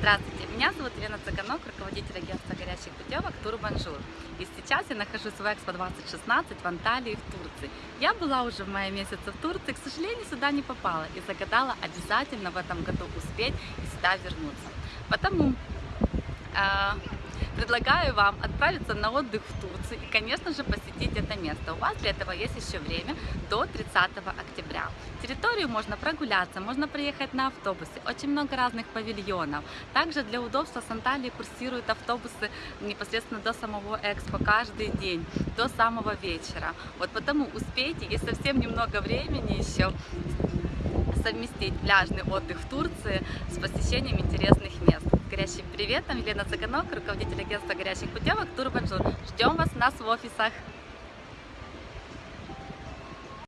Здравствуйте, меня зовут Елена Цыганок, руководитель агентства горячих путевок Турбанжур. И сейчас я нахожусь в Экспо 2016 в Анталии, в Турции. Я была уже в мае месяце в Турции, к сожалению, сюда не попала и загадала обязательно в этом году успеть и сюда вернуться. Потому э, предлагаю вам отправиться на отдых в Турцию и, конечно же, посетить это место. У вас для этого есть еще время до 30 октября. Территорию можно прогуляться, можно приехать на автобусе, очень много разных павильонов. Также для удобства с Анталии курсируют автобусы непосредственно до самого Экспо каждый день, до самого вечера. Вот потому успейте, есть совсем немного времени еще, совместить пляжный отдых в Турции с посещением интересных мест. Горящим приветом, Елена Цыганок, руководитель агентства горящих путевок Турбанжур. Ждем вас нас в офисах.